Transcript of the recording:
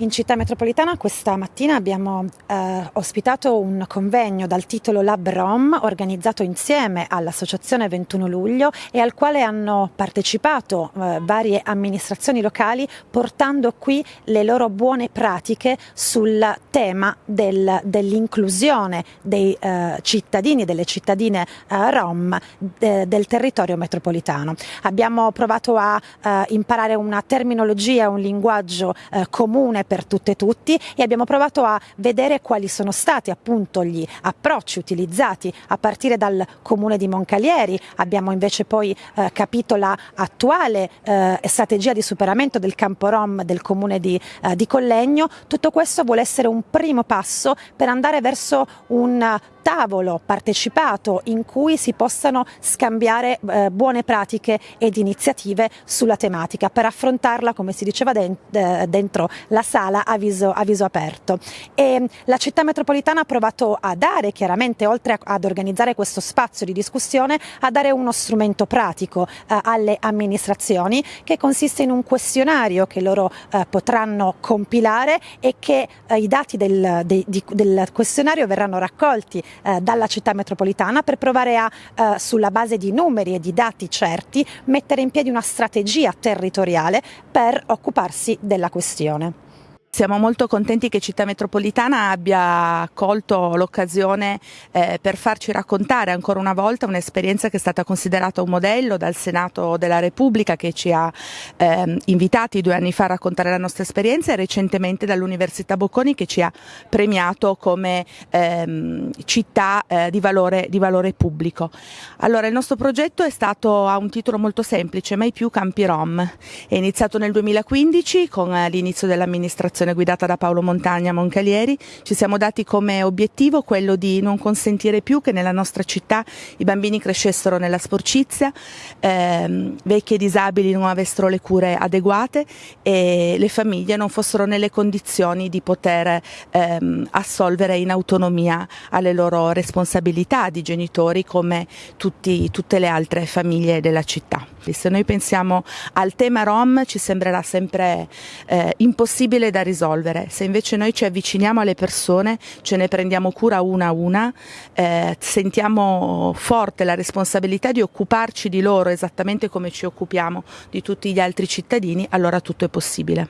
In città metropolitana questa mattina abbiamo eh, ospitato un convegno dal titolo Lab Rom organizzato insieme all'Associazione 21 luglio e al quale hanno partecipato eh, varie amministrazioni locali portando qui le loro buone pratiche sul tema del, dell'inclusione dei eh, cittadini e delle cittadine eh, Rom de, del territorio metropolitano. Abbiamo provato a eh, imparare una terminologia, un linguaggio eh, comune per tutte e tutti e abbiamo provato a vedere quali sono stati appunto gli approcci utilizzati a partire dal comune di Moncalieri, abbiamo invece poi eh, capito la attuale eh, strategia di superamento del campo Rom del comune di, eh, di Collegno, tutto questo vuole essere un primo passo per andare verso un tavolo partecipato in cui si possano scambiare eh, buone pratiche ed iniziative sulla tematica per affrontarla come si diceva dentro la sala a viso, a viso aperto. E la città metropolitana ha provato a dare chiaramente oltre ad organizzare questo spazio di discussione a dare uno strumento pratico eh, alle amministrazioni che consiste in un questionario che loro eh, potranno compilare e che eh, i dati del, de, di, del questionario verranno raccolti eh, dalla città metropolitana per provare a, eh, sulla base di numeri e di dati certi, mettere in piedi una strategia territoriale per occuparsi della questione. Siamo molto contenti che Città Metropolitana abbia colto l'occasione eh, per farci raccontare ancora una volta un'esperienza che è stata considerata un modello dal Senato della Repubblica che ci ha eh, invitati due anni fa a raccontare la nostra esperienza e recentemente dall'Università Bocconi che ci ha premiato come ehm, città eh, di, valore, di, valore, pubblico. Allora il nostro progetto è stato, ha un titolo molto semplice, Mai più Campi Rom. È iniziato nel 2015 con eh, l'inizio dell'amministrazione associazione guidata da Paolo Montagna Moncalieri, ci siamo dati come obiettivo quello di non consentire più che nella nostra città i bambini crescessero nella sporcizia, ehm, vecchi e disabili non avessero le cure adeguate e le famiglie non fossero nelle condizioni di poter ehm, assolvere in autonomia alle loro responsabilità di genitori come tutti, tutte le altre famiglie della città. Se noi pensiamo al tema Rom ci sembrerà sempre eh, impossibile da risolvere, se invece noi ci avviciniamo alle persone, ce ne prendiamo cura una a una, eh, sentiamo forte la responsabilità di occuparci di loro esattamente come ci occupiamo di tutti gli altri cittadini, allora tutto è possibile.